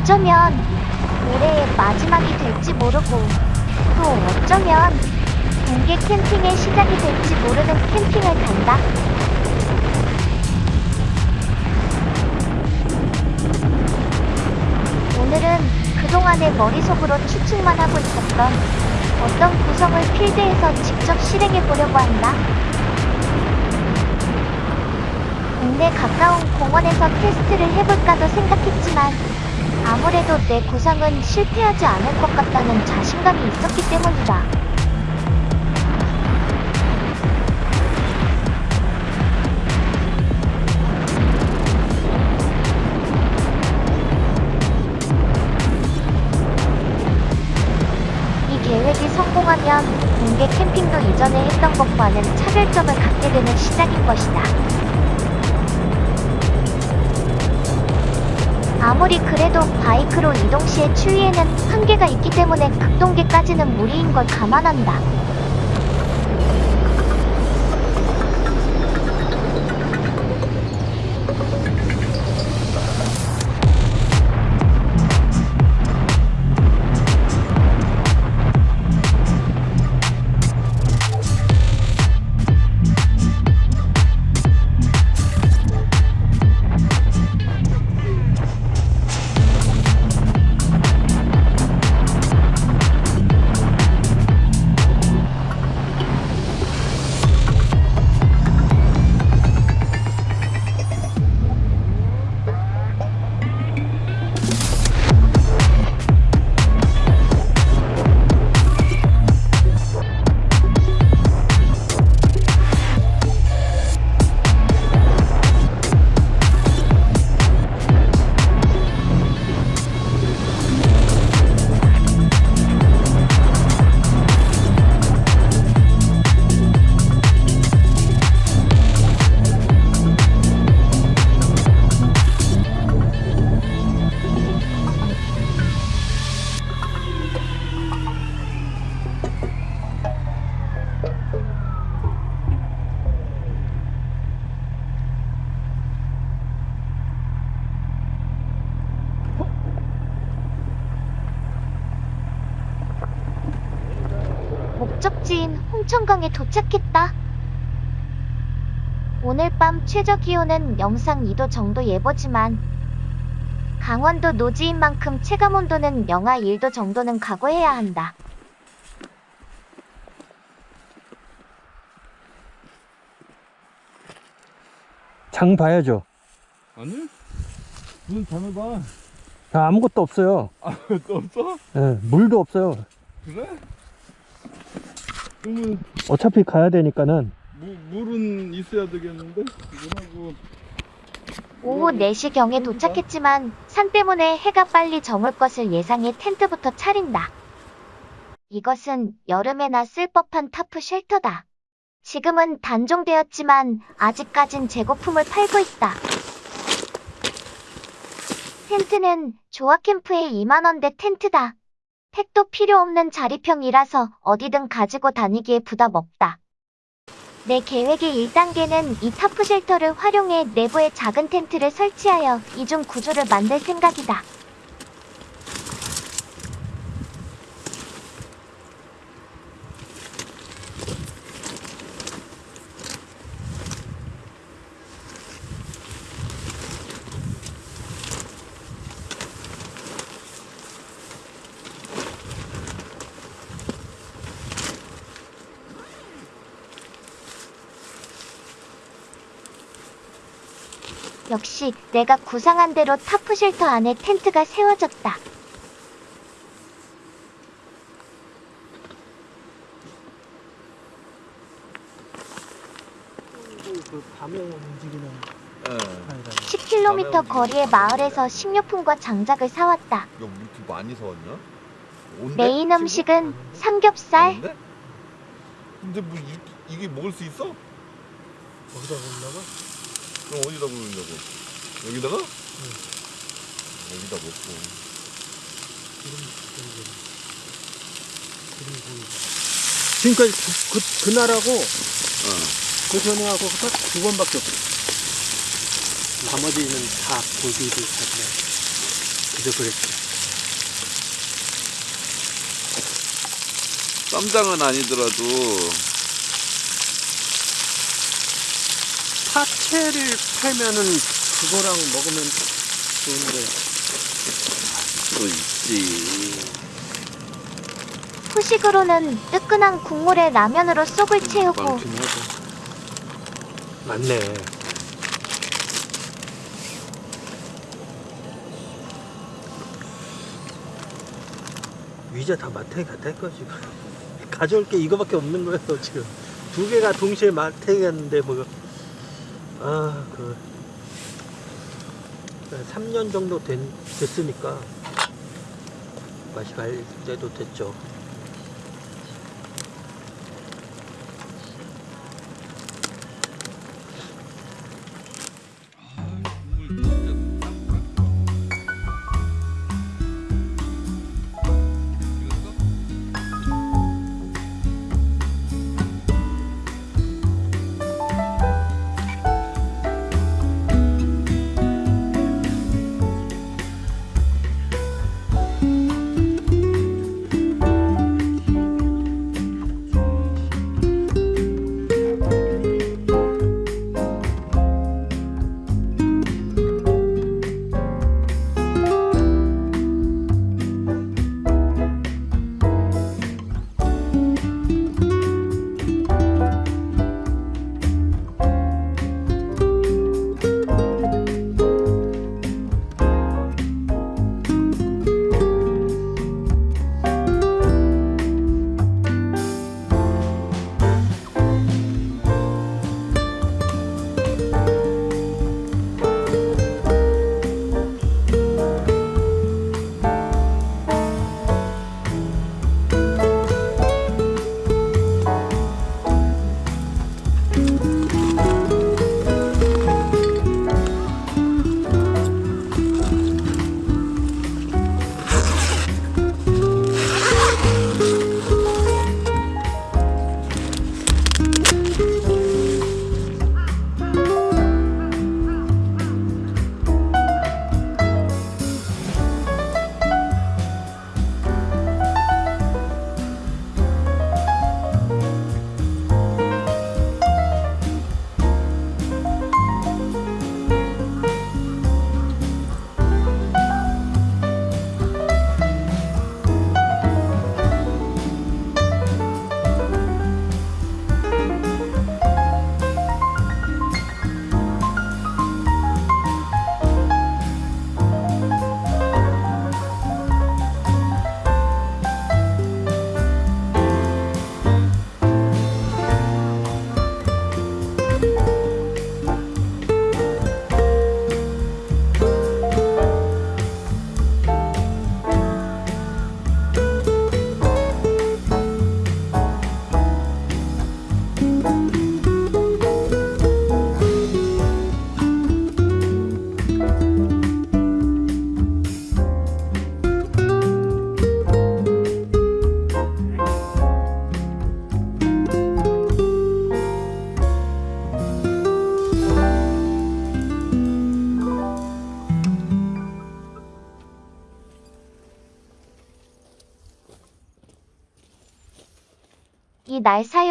어쩌면 올해의 마지막이 될지 모르고 또 어쩌면 동계 캠핑의 시작이 될지 모르는 캠핑을 간다. 오늘은 그동안의 머릿속으로 추측만 하고 있었던 어떤 구성을 필드에서 직접 실행해 보려고 한다. 동네 가까운 공원에서 테스트를 해볼까도 생각했지만 아무래도 내 구상은 실패하지 않을 것 같다는 자신감이 있었기 때문이다. 이 계획이 성공하면 공개 캠핑도 이전에 했던 것과는 차별점을 갖게 되는 시작인 것이다. 아무리 그래도 바이크로 이동 시의 추위에는 한계가 있기 때문에 극동계까지는 무리인 걸 감안한다. 홍천강에 도착했다. 오늘 밤 최저 기온은 영상 2도 정도 예보지만 강원도 노지인 만큼 체감 온도는 영하 1도 정도는 각오해야 한다. 장 봐야죠. 아니? 눈 감아봐. 아, 아무것도 없어요. 아, 또 없어? 예, 물도 없어요. 그래? 그러면 어차피 가야 되니까는 무, 물은 있어야 되겠는데? 이거하고 오후 4시경에 도착했지만 산 때문에 해가 빨리 저물 것을 예상해 텐트부터 차린다. 이것은 여름에나 쓸 법한 타프 쉘터다. 지금은 단종되었지만 아직까진 재고품을 팔고 있다. 텐트는 조합캠프에 2만원대 텐트다. 팩도 필요 없는 자립형이라서 어디든 가지고 다니기에 부담 없다. 내 계획의 1단계는 이 tarp shelter를 활용해 내부에 작은 텐트를 설치하여 이중 구조를 만들 생각이다. 역시 내가 구상한 대로 tarp shelter 안에 텐트가 세워졌다. 그 밤에 움직이는 예. 10km 거리의 마을에서 식료품과 장작을 사왔다. 야, 우리 이렇게 많이 사왔냐? 메인 음식은 삼겹살, 온대? 근데 뭐 이, 이게 먹을 수 있어? 거기다 보려고? 그럼 어디다 먹으려고? 여기다가? 여기다 먹고 지금까지 그, 그, 그 날하고 그 전에하고 딱 두 번밖에 없어. 나머지는 다 고기를 잡네. 그저 그랬지. 쌈장은 아니더라도 파채를 팔면은 그거랑 먹으면 좋은데. 또 있지. 후식으로는 뜨끈한 국물에 라면으로 속을 채우고 많긴 하죠. 맞네. 위자 다 마트에 갔다 할거 지금. 가져올 게 이거밖에 없는 거예요 지금. 두 개가 동시에 마트에 갔는데 뭐. 아 그. 3년 정도 된, 됐으니까 맛이 갈 때도 됐죠.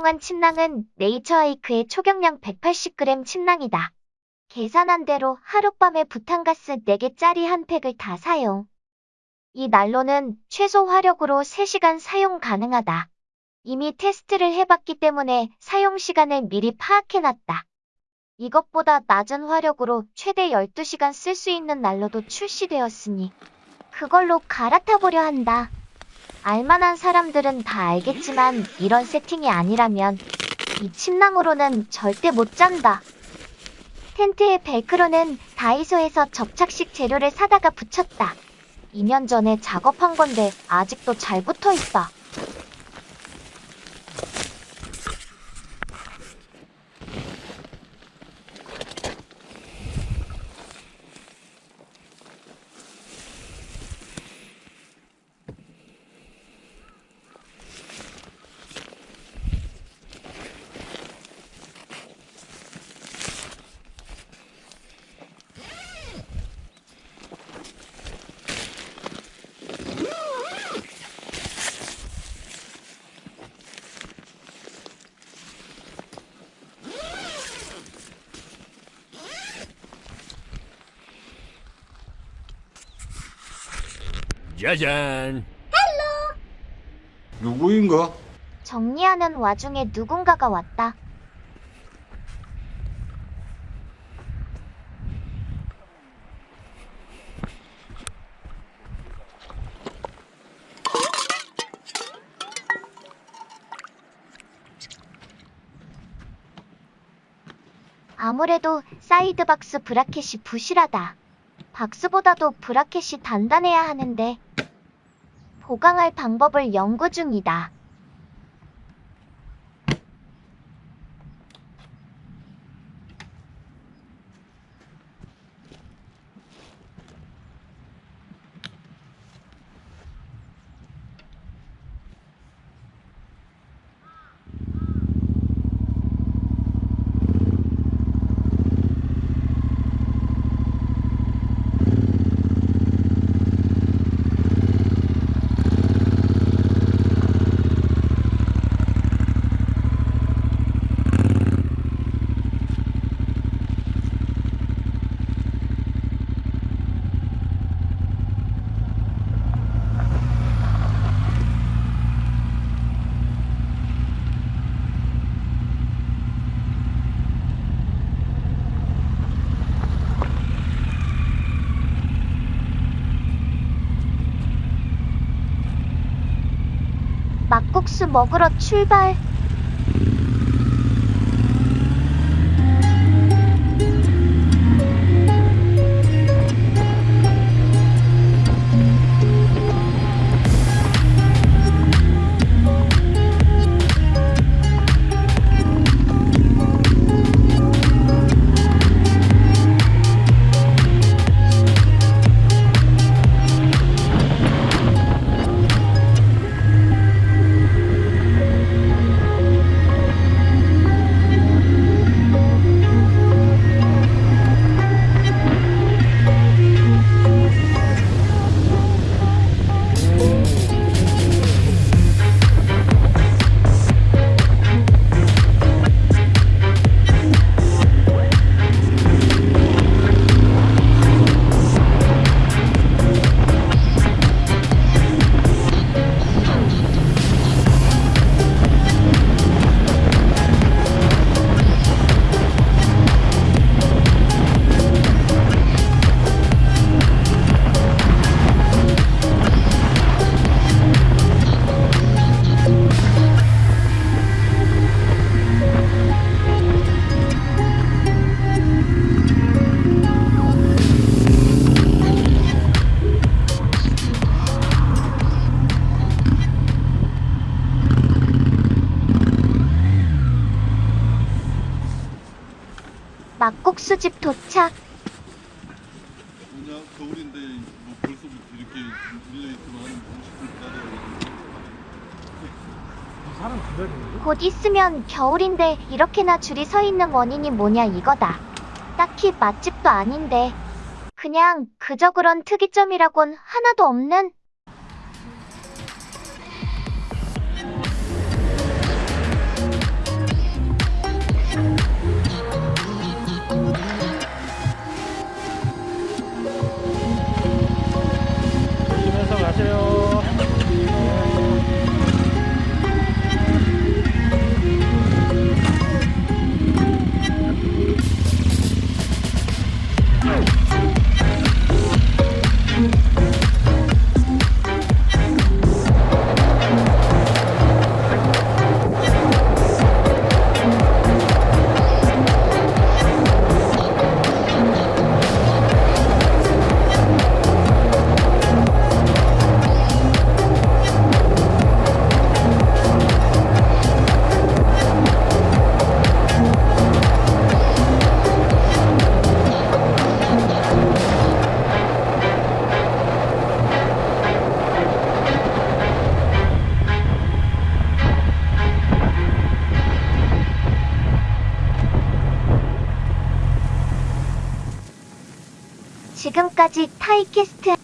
사용한 침낭은 네이처하이크의 초경량 180g 침낭이다. 계산한 대로 하룻밤에 부탄가스 4개짜리 한 팩을 다 사용. 이 난로는 최소 화력으로 3시간 사용 가능하다. 이미 테스트를 해봤기 때문에 사용 시간을 미리 파악해놨다. 이것보다 낮은 화력으로 최대 12시간 쓸 수 있는 난로도 출시되었으니 그걸로 갈아타보려 한다. 알만한 사람들은 다 알겠지만 이런 세팅이 아니라면 이 침낭으로는 절대 못 잔다. 텐트의 벨크로는 다이소에서 접착식 재료를 사다가 붙였다. 2년 전에 작업한 건데 아직도 잘 붙어 있다. 짜잔. 누구인가? 정리하는 와중에 누군가가 왔다. 아무래도 사이드 박스 브라켓이 부실하다. 박스보다도 브라켓이 단단해야 하는데 보강할 방법을 연구 중이다. 막국수 먹으러 출발. 국수집 도착. 뭐냐 겨울인데 뭐 벌써부터 이렇게 물려 있으면 하는 음식을 따라야 사람 기다리는데? 곧 있으면 겨울인데 이렇게나 줄이 서 있는 원인이 뭐냐 이거다. 딱히 맛집도 아닌데. 그냥 그저 그런 특이점이라곤 하나도 없는 하은